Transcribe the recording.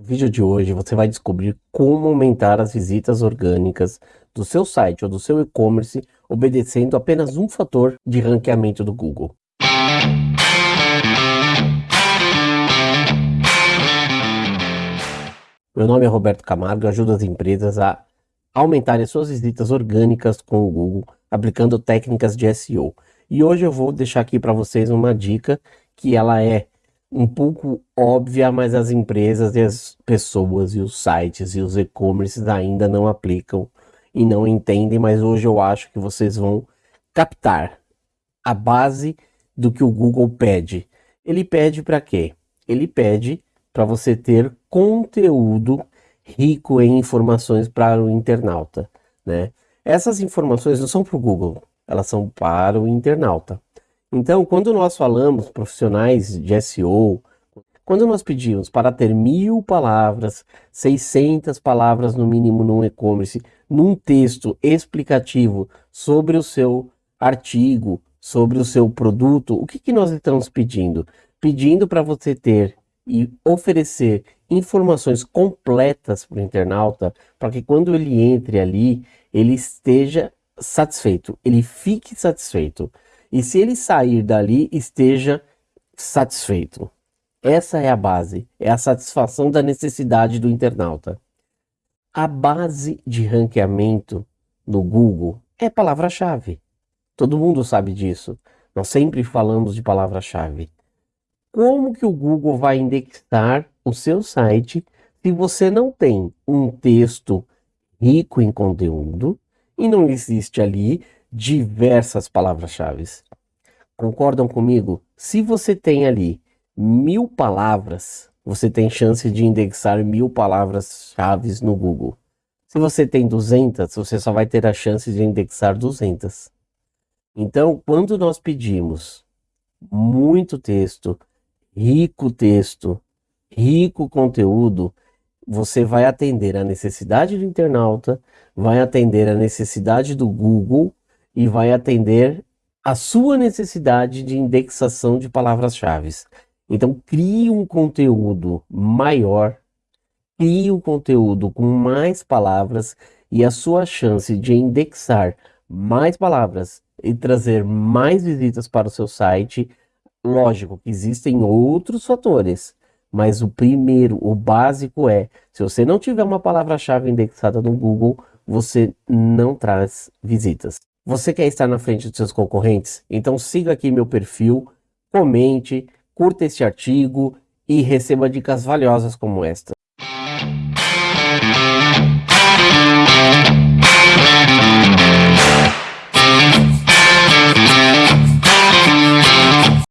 No vídeo de hoje você vai descobrir como aumentar as visitas orgânicas do seu site ou do seu e-commerce obedecendo apenas um fator de ranqueamento do Google. Meu nome é Roberto Camargo e ajudo as empresas a aumentarem suas visitas orgânicas com o Google aplicando técnicas de SEO. E hoje eu vou deixar aqui para vocês uma dica que ela é um pouco óbvia, mas as empresas e as pessoas e os sites e os e-commerces ainda não aplicam e não entendem, mas hoje eu acho que vocês vão captar a base do que o Google pede. Ele pede para quê? Ele pede para você ter conteúdo rico em informações para o internauta, né? Essas informações não são para o Google, elas são para o internauta. Então, quando nós falamos profissionais de SEO, quando nós pedimos para ter mil palavras, 600 palavras no mínimo no e-commerce, num texto explicativo sobre o seu artigo, sobre o seu produto, o que, que nós estamos pedindo? Pedindo para você ter e oferecer informações completas para o internauta, para que quando ele entre ali, ele esteja satisfeito, ele fique satisfeito e se ele sair dali, esteja satisfeito. Essa é a base, é a satisfação da necessidade do internauta. A base de ranqueamento no Google é palavra-chave. Todo mundo sabe disso. Nós sempre falamos de palavra-chave. Como que o Google vai indexar o seu site se você não tem um texto rico em conteúdo e não existe ali diversas palavras-chave. Concordam comigo? Se você tem ali mil palavras, você tem chance de indexar mil palavras-chave no Google. Se você tem 200, você só vai ter a chance de indexar 200. Então, quando nós pedimos muito texto, rico texto, rico conteúdo, você vai atender a necessidade do internauta, vai atender a necessidade do Google e vai atender a sua necessidade de indexação de palavras-chave. Então, crie um conteúdo maior, crie um conteúdo com mais palavras e a sua chance de indexar mais palavras e trazer mais visitas para o seu site. Lógico que existem outros fatores, mas o primeiro, o básico é, se você não tiver uma palavra-chave indexada no Google, você não traz visitas. Você quer estar na frente dos seus concorrentes? Então siga aqui meu perfil, comente, curta este artigo e receba dicas valiosas como esta.